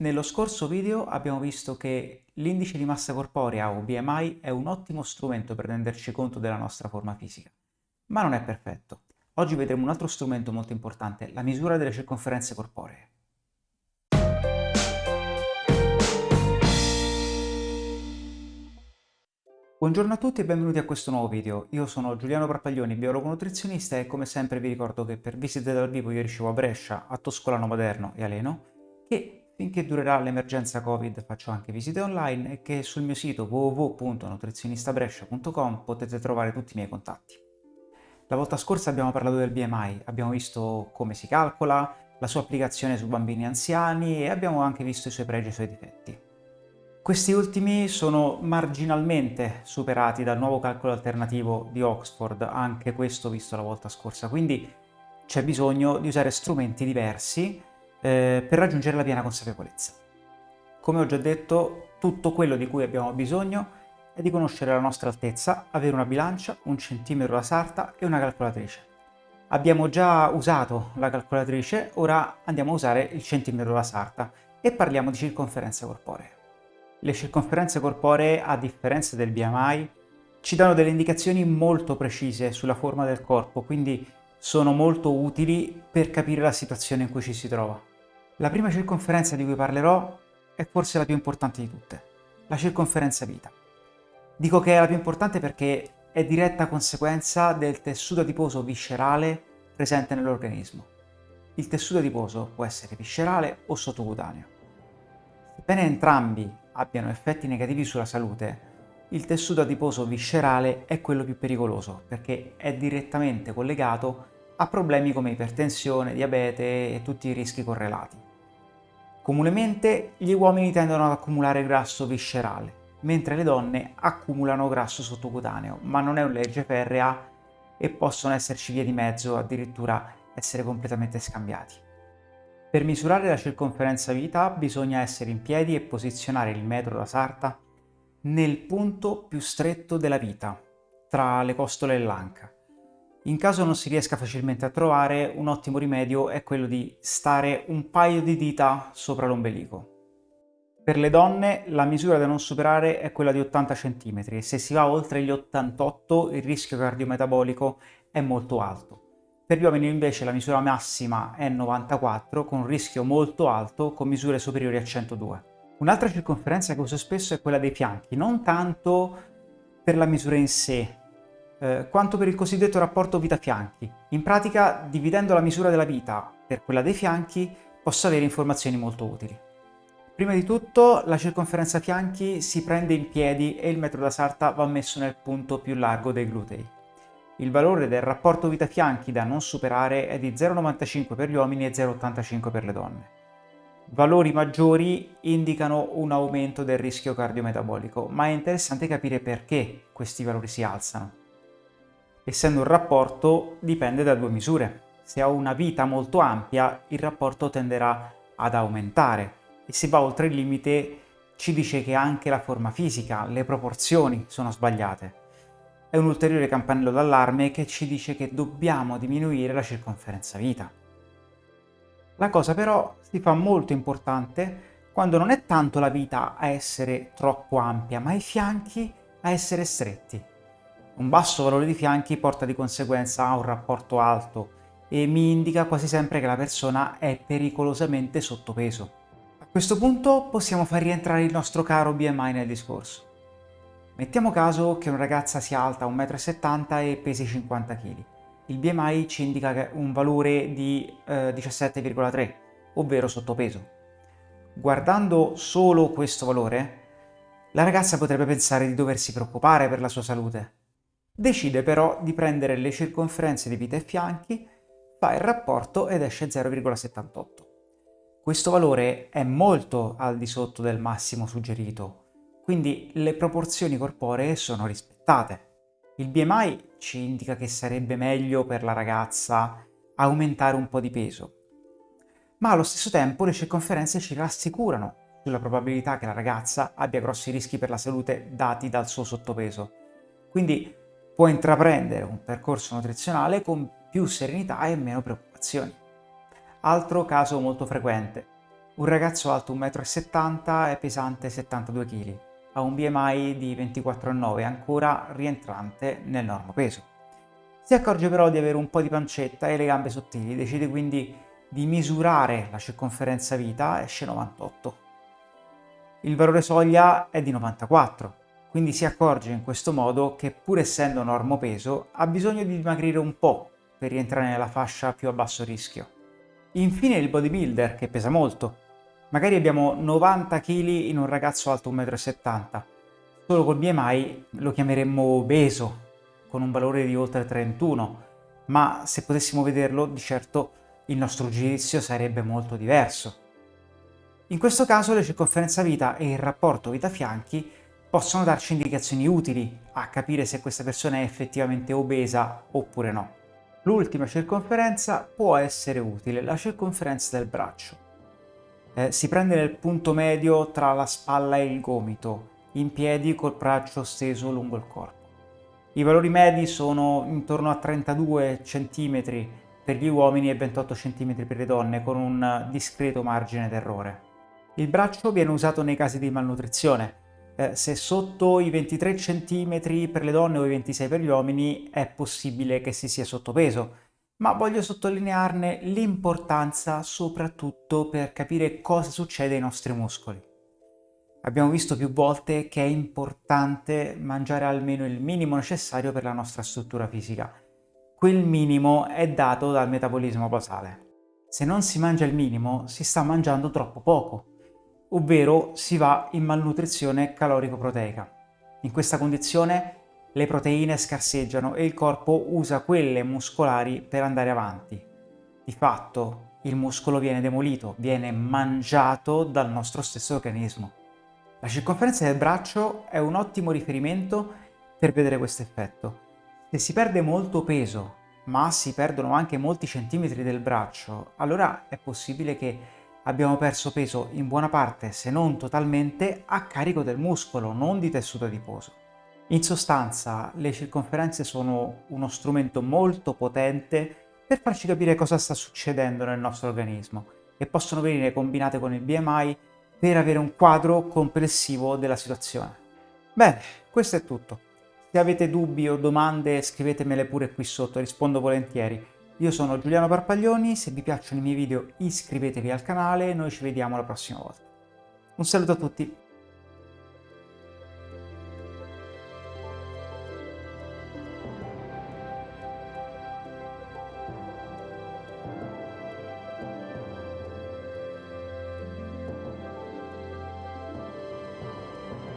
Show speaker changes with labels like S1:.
S1: Nello scorso video abbiamo visto che l'indice di massa corporea o BMI è un ottimo strumento per renderci conto della nostra forma fisica, ma non è perfetto. Oggi vedremo un altro strumento molto importante, la misura delle circonferenze corporee. Buongiorno a tutti e benvenuti a questo nuovo video. Io sono Giuliano Parpaglioni, biologo nutrizionista e come sempre vi ricordo che per visite dal vivo io ricevo a Brescia, a Toscolano Maderno e a Leno che finché durerà l'emergenza Covid faccio anche visite online e che sul mio sito www.nutrizionistabrescia.com potete trovare tutti i miei contatti. La volta scorsa abbiamo parlato del BMI, abbiamo visto come si calcola, la sua applicazione su bambini anziani e abbiamo anche visto i suoi pregi e i suoi difetti. Questi ultimi sono marginalmente superati dal nuovo calcolo alternativo di Oxford, anche questo visto la volta scorsa, quindi c'è bisogno di usare strumenti diversi eh, per raggiungere la piena consapevolezza. Come ho già detto, tutto quello di cui abbiamo bisogno è di conoscere la nostra altezza, avere una bilancia, un centimetro da sarta e una calcolatrice. Abbiamo già usato la calcolatrice, ora andiamo a usare il centimetro da sarta e parliamo di circonferenze corporee. Le circonferenze corporee, a differenza del BMI, ci danno delle indicazioni molto precise sulla forma del corpo, quindi sono molto utili per capire la situazione in cui ci si trova. La prima circonferenza di cui parlerò è forse la più importante di tutte, la circonferenza vita. Dico che è la più importante perché è diretta conseguenza del tessuto adiposo viscerale presente nell'organismo. Il tessuto adiposo può essere viscerale o sottocutaneo. Sebbene entrambi abbiano effetti negativi sulla salute, il tessuto adiposo viscerale è quello più pericoloso perché è direttamente collegato a problemi come ipertensione, diabete e tutti i rischi correlati. Comunemente gli uomini tendono ad accumulare grasso viscerale, mentre le donne accumulano grasso sottocutaneo, ma non è una legge ferrea e possono esserci vie di mezzo, addirittura essere completamente scambiati. Per misurare la circonferenza vita bisogna essere in piedi e posizionare il metro da sarta nel punto più stretto della vita, tra le costole e l'anca. In caso non si riesca facilmente a trovare, un ottimo rimedio è quello di stare un paio di dita sopra l'ombelico. Per le donne la misura da non superare è quella di 80 cm e se si va oltre gli 88 il rischio cardiometabolico è molto alto. Per gli uomini invece la misura massima è 94 con un rischio molto alto con misure superiori a 102. Un'altra circonferenza che uso spesso è quella dei fianchi, non tanto per la misura in sé, eh, quanto per il cosiddetto rapporto vita-fianchi. In pratica, dividendo la misura della vita per quella dei fianchi, posso avere informazioni molto utili. Prima di tutto, la circonferenza fianchi si prende in piedi e il metro da sarta va messo nel punto più largo dei glutei. Il valore del rapporto vita-fianchi da non superare è di 0,95 per gli uomini e 0,85 per le donne. Valori maggiori indicano un aumento del rischio cardiometabolico, ma è interessante capire perché questi valori si alzano. Essendo un rapporto, dipende da due misure. Se ho una vita molto ampia, il rapporto tenderà ad aumentare e se va oltre il limite ci dice che anche la forma fisica, le proporzioni sono sbagliate è un ulteriore campanello d'allarme che ci dice che dobbiamo diminuire la circonferenza vita. La cosa però si fa molto importante quando non è tanto la vita a essere troppo ampia, ma i fianchi a essere stretti. Un basso valore di fianchi porta di conseguenza a un rapporto alto e mi indica quasi sempre che la persona è pericolosamente sottopeso. A questo punto possiamo far rientrare il nostro caro BMI nel discorso. Mettiamo caso che una ragazza sia alta 1,70 m e pesi 50 kg. Il BMI ci indica un valore di eh, 17,3, ovvero sottopeso. Guardando solo questo valore, la ragazza potrebbe pensare di doversi preoccupare per la sua salute. Decide però di prendere le circonferenze di vita e fianchi, fa il rapporto ed esce 0,78. Questo valore è molto al di sotto del massimo suggerito, quindi le proporzioni corporee sono rispettate. Il BMI ci indica che sarebbe meglio per la ragazza aumentare un po' di peso, ma allo stesso tempo le circonferenze ci rassicurano sulla probabilità che la ragazza abbia grossi rischi per la salute dati dal suo sottopeso. Quindi può intraprendere un percorso nutrizionale con più serenità e meno preoccupazioni. Altro caso molto frequente, Un ragazzo alto 1,70 m e pesante 72 kg, ha un BMI di 24,9, ancora rientrante nel normopeso. Si accorge però di avere un po' di pancetta e le gambe sottili, decide quindi di misurare la circonferenza vita, esce 98. Il valore soglia è di 94, quindi si accorge in questo modo che pur essendo normopeso ha bisogno di dimagrire un po' per rientrare nella fascia più a basso rischio. Infine il bodybuilder, che pesa molto. Magari abbiamo 90 kg in un ragazzo alto 1,70 m. Solo col BMI lo chiameremmo obeso, con un valore di oltre 31, ma se potessimo vederlo, di certo il nostro giudizio sarebbe molto diverso. In questo caso le circonferenza vita e il rapporto vita-fianchi possono darci indicazioni utili a capire se questa persona è effettivamente obesa oppure no. L'ultima circonferenza può essere utile, la circonferenza del braccio. Eh, si prende nel punto medio tra la spalla e il gomito, in piedi col braccio steso lungo il corpo. I valori medi sono intorno a 32 cm per gli uomini e 28 cm per le donne, con un discreto margine d'errore. Il braccio viene usato nei casi di malnutrizione, eh, se sotto i 23 cm per le donne o i 26 per gli uomini è possibile che si sia sottopeso, ma voglio sottolinearne l'importanza soprattutto per capire cosa succede ai nostri muscoli. Abbiamo visto più volte che è importante mangiare almeno il minimo necessario per la nostra struttura fisica. Quel minimo è dato dal metabolismo basale. Se non si mangia il minimo, si sta mangiando troppo poco ovvero si va in malnutrizione calorico-proteica. In questa condizione le proteine scarseggiano e il corpo usa quelle muscolari per andare avanti. Di fatto il muscolo viene demolito, viene mangiato dal nostro stesso organismo. La circonferenza del braccio è un ottimo riferimento per vedere questo effetto. Se si perde molto peso, ma si perdono anche molti centimetri del braccio, allora è possibile che abbiamo perso peso in buona parte, se non totalmente, a carico del muscolo, non di tessuto adiposo. In sostanza, le circonferenze sono uno strumento molto potente per farci capire cosa sta succedendo nel nostro organismo e possono venire combinate con il BMI per avere un quadro complessivo della situazione. Bene, questo è tutto. Se avete dubbi o domande scrivetemele pure qui sotto, rispondo volentieri. Io sono Giuliano Parpaglioni, se vi piacciono i miei video iscrivetevi al canale e noi ci vediamo la prossima volta. Un saluto a tutti!